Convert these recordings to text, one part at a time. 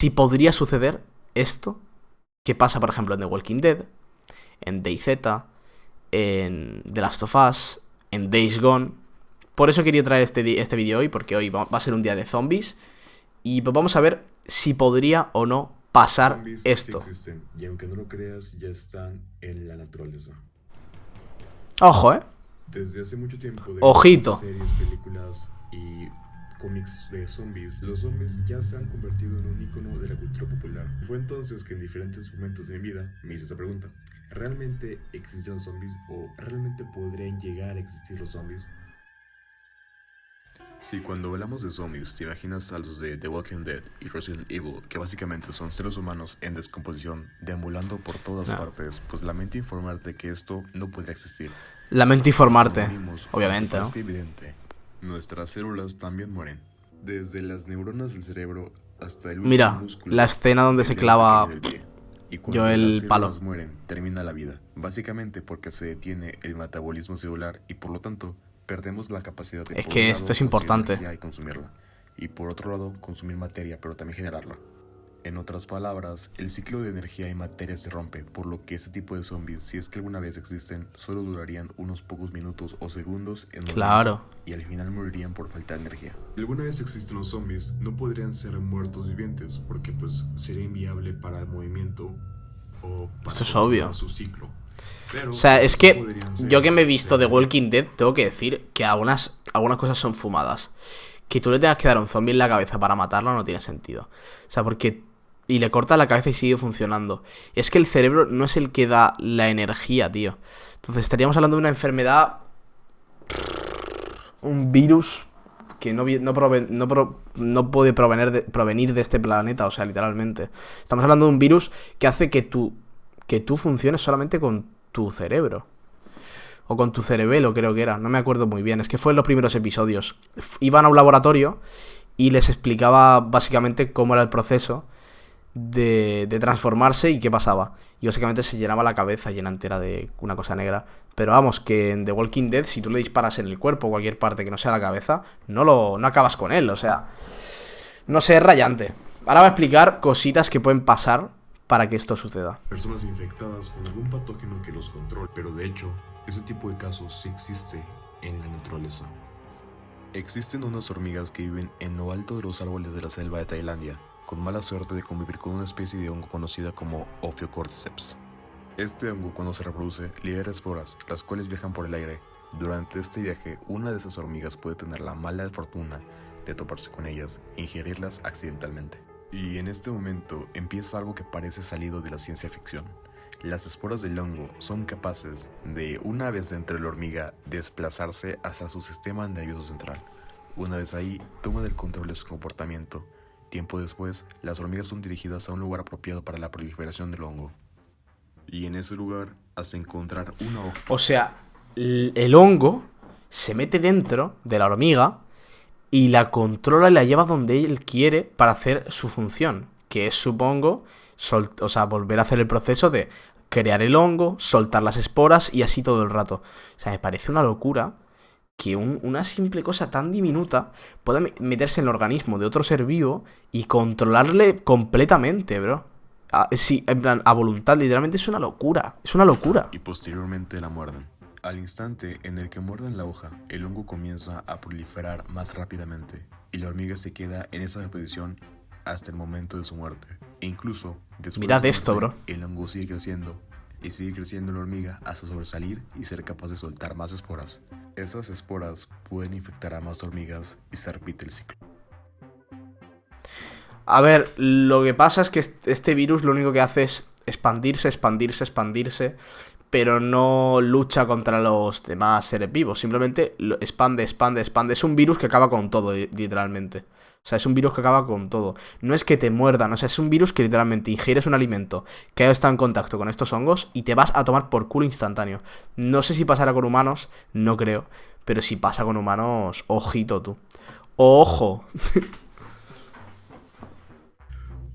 si podría suceder esto que pasa, por ejemplo, en The Walking Dead, en DayZ, en The Last of Us, en Days Gone. Por eso quería traer este, este vídeo hoy, porque hoy va a ser un día de zombies. Y pues vamos a ver si podría o no pasar Zombies esto. existen, y aunque no lo creas, ya están en la naturaleza. Ojo, ¿eh? Desde hace mucho tiempo, de Ojito. series, películas y cómics de zombies, los zombies ya se han convertido en un icono de la cultura popular. Fue entonces que en diferentes momentos de mi vida me hice esta pregunta. ¿Realmente existen zombies o realmente podrían llegar a existir los zombies? Si cuando hablamos de zombies te imaginas a los de The Walking Dead y Resident Evil, que básicamente son seres humanos en descomposición, deambulando por todas No. partes, pues lamento informarte que esto no podría existir. Lamento informarte. Obviamente, ¿no? parezca evidente, nuestras células también mueren. Desde las neuronas del cerebro hasta el Mira, músculo la escena donde se clava. Y yo cuando el las palo. mueren, termina la vida. Básicamente porque se detiene el metabolismo celular y por lo tanto perdemos la capacidad de Es que un lado, esto es importante. y consumirla. Y por otro lado, consumir materia, pero también generarla. En otras palabras, el ciclo de energía y materia se rompe, por lo que este tipo de zombies, si es que alguna vez existen, solo durarían unos pocos minutos o segundos en Claro. y al final morirían por falta de energía. Si alguna vez existen los zombies, no podrían ser muertos vivientes, porque pues sería inviable para el movimiento o para Esto es obvio. su ciclo. Pero O sea, es que yo que me he visto de de- Walking Dead, tengo que decir que algunas, algunas cosas son fumadas. Que tú le tengas que dar un zombie en la cabeza para matarlo no tiene sentido. O sea, porque... Y le corta la cabeza y sigue funcionando. Es que el cerebro no es el que da la energía, tío. Entonces estaríamos hablando de una enfermedad... Un virus que no, no, no, no puede provenir de, provenir de este planeta, o sea, literalmente. Estamos hablando de un virus que hace que tú, que tú funciones solamente con tu cerebro. O con tu cerebelo, creo que era. No me acuerdo muy bien. Es que fue en los primeros episodios. Iban a un laboratorio y les explicaba básicamente cómo era el proceso de, transformarse y qué pasaba. Y básicamente se llenaba la cabeza llena entera de una cosa negra. Pero vamos, que en The Walking Dead, si tú le disparas en el cuerpo o cualquier parte que no sea la cabeza, no, lo, no acabas con él. O sea, no sé, es rayante. Ahora voy a explicar cositas que pueden pasar para que esto suceda. personas infectadas con algún patógeno que los controle, pero de hecho, ese tipo de casos sí existe en la naturaleza. Existen unas hormigas que viven en lo alto de los árboles de la selva de Tailandia, con mala suerte de convivir con una especie de hongo conocida como Ophiocordyceps. Este hongo cuando se reproduce libera esporas, las cuales viajan por el aire. Durante este viaje, una de esas hormigas puede tener la mala fortuna de toparse con ellas e ingerirlas accidentalmente. Y en este momento empieza algo que parece salido de la ciencia ficción. Las esporas del hongo son capaces de, una vez dentro de la hormiga, desplazarse hasta su sistema nervioso central. Una vez ahí, toman el control de su comportamiento. Tiempo después, las hormigas son dirigidas a un lugar apropiado para la proliferación del hongo. Y en ese lugar, hasta encontrar una hoja O sea, el hongo se mete dentro de la hormiga y la controla y la lleva donde él quiere para hacer su función. Que es, supongo, sol- o sea, volver a hacer el proceso de crear el hongo, soltar las esporas y así todo el rato. O sea, me parece una locura que un- una simple cosa tan diminuta pueda me- meterse en el organismo de otro ser vivo y controlarle completamente, bro. Ah, sí, en plan, a voluntad, literalmente es una locura. Es una locura. y posteriormente la muerden. Al instante en el que muerden la hoja, el hongo comienza a proliferar más rápidamente y la hormiga se queda en esa posición hasta el momento de su muerte. E incluso después Mirad de esto, muerte, bro. El hongo sigue creciendo y sigue creciendo la hormiga hasta sobresalir y ser capaz de soltar más esporas. Esas esporas pueden infectar a más hormigas y se repite el ciclo. A ver, lo que pasa es que est- este virus lo único que hace es expandirse, expandirse, expandirse, pero no lucha contra los demás seres vivos, simplemente expande, expande, expande. Es un virus que acaba con todo, li- literalmente. O sea, es un virus que acaba con todo. No es que te muerdan, o sea, es un virus que literalmente ingieres un alimento que ha estado en contacto con estos hongos y te vas a tomar por culo instantáneo. No sé si pasará con humanos, no creo, pero si pasa con humanos, ojito tú. Ojo.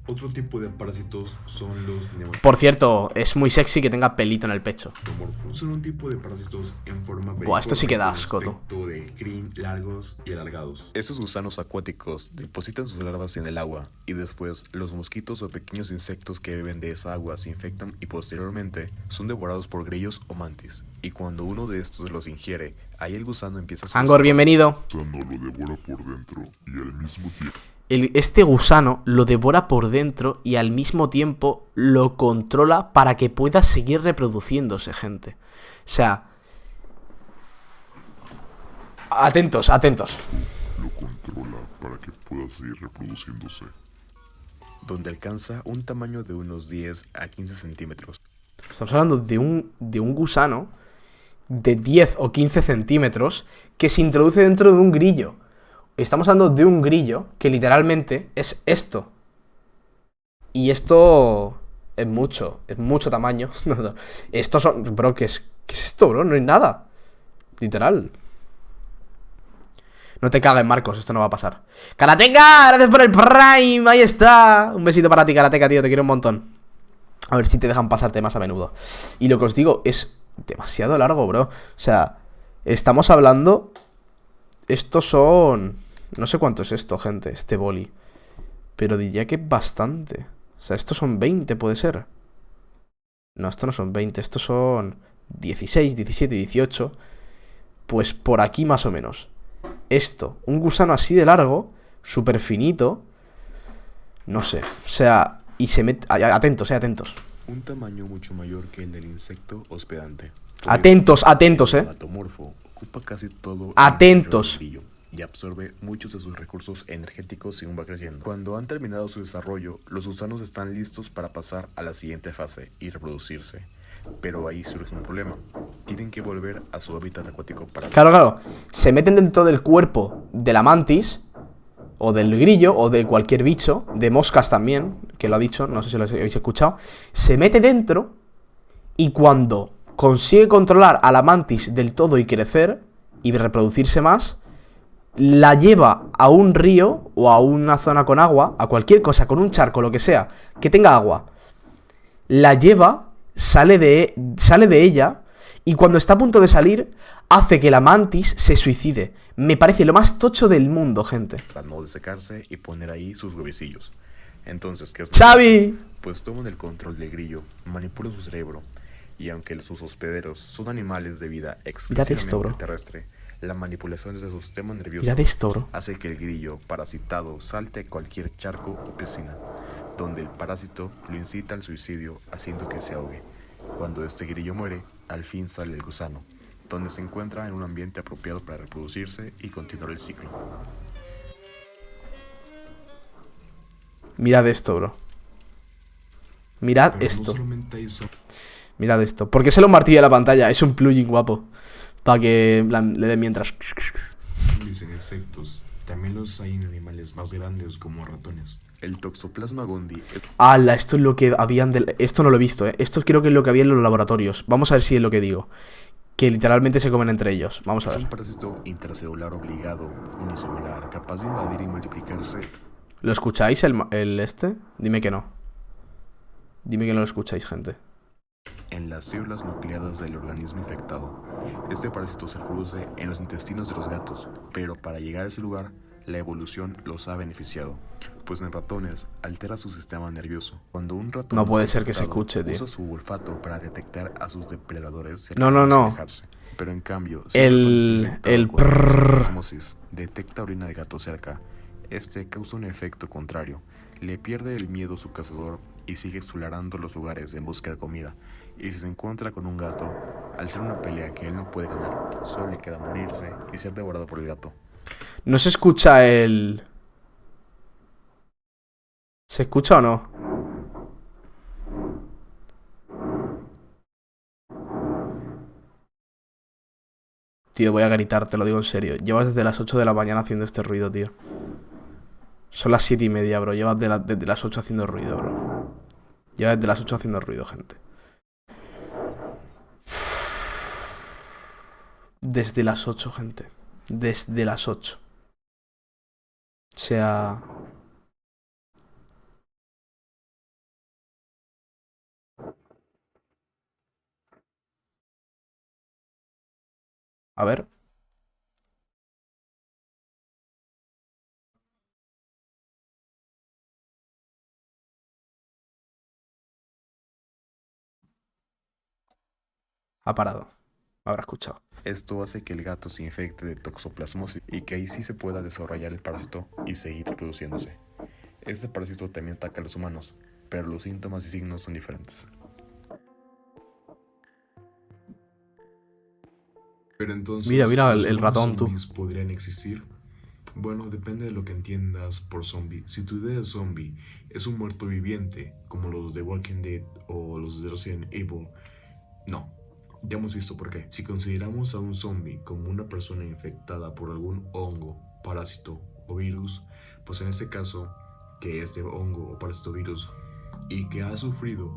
Otro tipo de parásitos son los Por cierto, es muy sexy que tenga pelito en el pecho. Son un tipo de parásitos en forma Buah, esto sí que da asco, de crin, largos y alargados. Estos gusanos acuáticos depositan sus larvas en el agua y después los mosquitos o pequeños insectos que beben de esa agua se infectan y posteriormente son devorados por grillos o mantis. Y cuando uno de estos los ingiere, ahí el gusano empieza a Angor, bienvenido. gusano lo devora por dentro y al mismo tiempo El- este gusano lo devora por dentro y al mismo tiempo lo controla para que pueda seguir reproduciéndose, gente. O sea... Atentos, atentos. lo controla para que pueda seguir reproduciéndose. donde alcanza un tamaño de unos 10 a 15 centímetros. Estamos hablando de un, de un gusano de 10 o 15 centímetros que se introduce dentro de un grillo. Estamos hablando de un grillo que literalmente es esto. Y esto es mucho, es mucho tamaño. No, no. Esto son... Bro, ¿qué es, ¿qué es esto, bro? No hay nada. Literal. No te cagues, Marcos, esto no va a pasar. ¡Karateka! ¡Gracias por el Prime! Ahí está. Un besito para ti, Karateka, tío. Te quiero un montón. A ver si te dejan pasarte más a menudo. Y lo que os digo es demasiado largo, bro. O sea, estamos hablando. Estos son. No sé cuánto es esto, gente, este boli. Pero diría que bastante. O sea, estos son 20, puede ser. No, estos no son 20, estos son 16, 17, 18. Pues por aquí más o menos. Esto, un gusano así de largo, súper finito. No sé, o sea, y se mete. Atentos, eh, atentos. Un tamaño mucho mayor que el del insecto hospedante. Atentos, atentos, eh. Ocupa casi todo el Atentos. brillo y absorbe muchos de sus recursos energéticos según va creciendo. Cuando han terminado su desarrollo, los gusanos están listos para pasar a la siguiente fase y reproducirse. Pero ahí surge un problema. Tienen que volver a su hábitat acuático para Claro, claro. Se meten dentro del cuerpo de la mantis, o del grillo, o de cualquier bicho, de moscas también, que lo ha dicho, no sé si lo habéis escuchado. Se mete dentro y cuando consigue controlar a la mantis del todo y crecer y reproducirse más, la lleva a un río o a una zona con agua, a cualquier cosa, con un charco, lo que sea, que tenga agua. La lleva, sale de, sale de ella y cuando está a punto de salir, hace que la mantis se suicide. Me parece lo más tocho del mundo, gente. para no desecarse y poner ahí sus huevecillos. Entonces, ¿qué es. Pues toman el control del grillo, manipulan su cerebro, y aunque sus hospederos son animales de vida exclusivamente esto, terrestre, la manipulación de su sistema nervioso esto, hace que el grillo parasitado salte a cualquier charco o piscina, donde el parásito lo incita al suicidio haciendo que se ahogue. Cuando este grillo muere, al fin sale el gusano, donde se encuentra en un ambiente apropiado para reproducirse y continuar el ciclo. Mirad esto, bro. Mirad Pero esto. Mirad esto. ¿Por qué se lo martilla la pantalla? Es un plugin guapo. Para que le dé mientras. zombies en insectos, también los hay en animales más grandes como ratones. El Toxoplasma gondii ¡Hala! Esto es lo que habían del... Esto no lo he visto, ¿eh? Esto creo que es lo que había en los laboratorios. Vamos a ver si es lo que digo. Que literalmente se comen entre ellos. Vamos a un ver. parásito intracelular obligado, unicelular, capaz de invadir y multiplicarse ¿Lo escucháis el este? Dime que no. Dime que no lo escucháis, gente. En las células nucleadas del organismo infectado. Este parásito se reproduce en los intestinos de los gatos, pero para llegar a ese lugar, la evolución los ha beneficiado, pues en ratones altera su sistema nervioso. Cuando un ratón No puede ser que se escuche, tío. Usa su olfato para detectar a sus depredadores No, no, no. alejarse. Pero en cambio, si El- el osmosis detecta orina de gato cerca, este causa un efecto contrario. Le pierde el miedo a su cazador y sigue explorando los lugares en busca de comida. Y si se encuentra con un gato, al ser una pelea que él no puede ganar, solo le queda morirse y ser devorado por el gato. No se escucha el... ¿Se escucha o no? Tío, voy a gritar, te lo digo en serio. Llevas desde las 8 de la mañana haciendo este ruido, tío. Son las 7 y media, bro. Llevas de desde las 8 haciendo ruido, bro. Llevas desde las 8 haciendo ruido, gente. Desde las 8, gente. Desde las 8. O sea... A ver. Ha parado. Habrá escuchado. Esto hace que el gato se infecte de toxoplasmosis y que ahí sí se pueda desarrollar el parásito y seguir reproduciéndose. Este parásito también ataca a los humanos, pero los síntomas y signos son diferentes. Pero entonces, Mira, mira el- ¿los el ratón, tú. zombies podrían existir? Bueno, depende de lo que entiendas por zombie. Si tu idea de zombie es un muerto viviente, como los de Walking Dead o los de Resident Evil, no. Ya hemos visto por qué. Si consideramos a un zombie como una persona infectada por algún hongo, parásito o virus, pues en este caso, que este hongo o parásito virus y que ha sufrido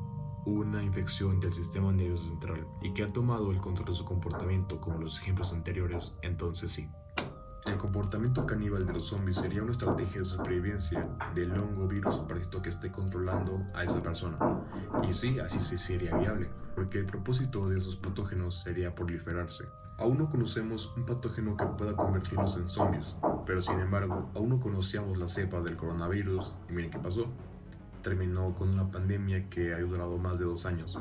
una infección del sistema nervioso central y que ha tomado el control de su comportamiento como los ejemplos anteriores, entonces sí. El comportamiento caníbal de los zombies sería una estrategia de supervivencia del hongo, virus o que esté controlando a esa persona. Y sí, así sí sería viable, porque el propósito de esos patógenos sería proliferarse. Aún no conocemos un patógeno que pueda convertirlos en zombies, pero sin embargo, aún no conocíamos la cepa del coronavirus y miren qué pasó. Terminó con una pandemia que ha durado más de dos años.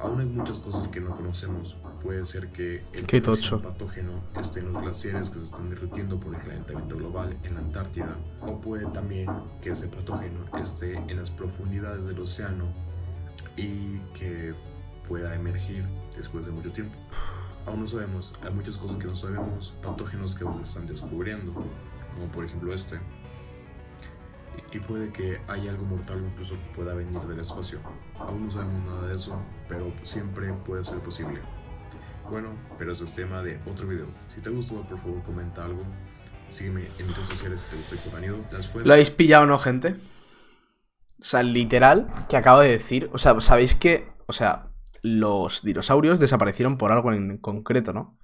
Aún hay muchas cosas que no conocemos. Puede ser que el Qué tocho. patógeno esté en los glaciares que se están derritiendo por el calentamiento global en la Antártida. O puede también que ese patógeno esté en las profundidades del océano y que pueda emergir después de mucho tiempo. Aún no sabemos, hay muchas cosas que no sabemos, patógenos que aún se están descubriendo, como por ejemplo este. Y puede que haya algo mortal incluso que pueda venir del espacio. Aún no sabemos nada de eso, pero siempre puede ser posible. Bueno, pero eso es tema de otro video. Si te gustado, por favor, comenta algo. Sígueme en mis redes sociales si te gustó el contenido. Las fuentes- ¿Lo habéis pillado no, gente? O sea, literal, que acabo de decir. O sea, sabéis que. O sea, los dinosaurios desaparecieron por algo en concreto, ¿no?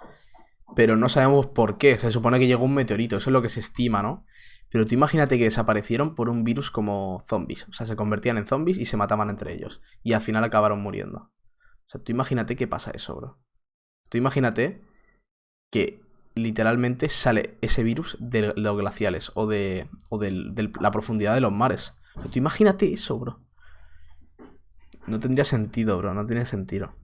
Pero no sabemos por qué. Se supone que llegó un meteorito, eso es lo que se estima, ¿no? Pero tú imagínate que desaparecieron por un virus como zombies. O sea, se convertían en zombies y se mataban entre ellos. Y al final acabaron muriendo. O sea, tú imagínate qué pasa eso, bro. Tú imagínate que literalmente sale ese virus de los glaciales o de, o de la profundidad de los mares. Tú imagínate eso, bro. No tendría sentido, bro. No tiene sentido.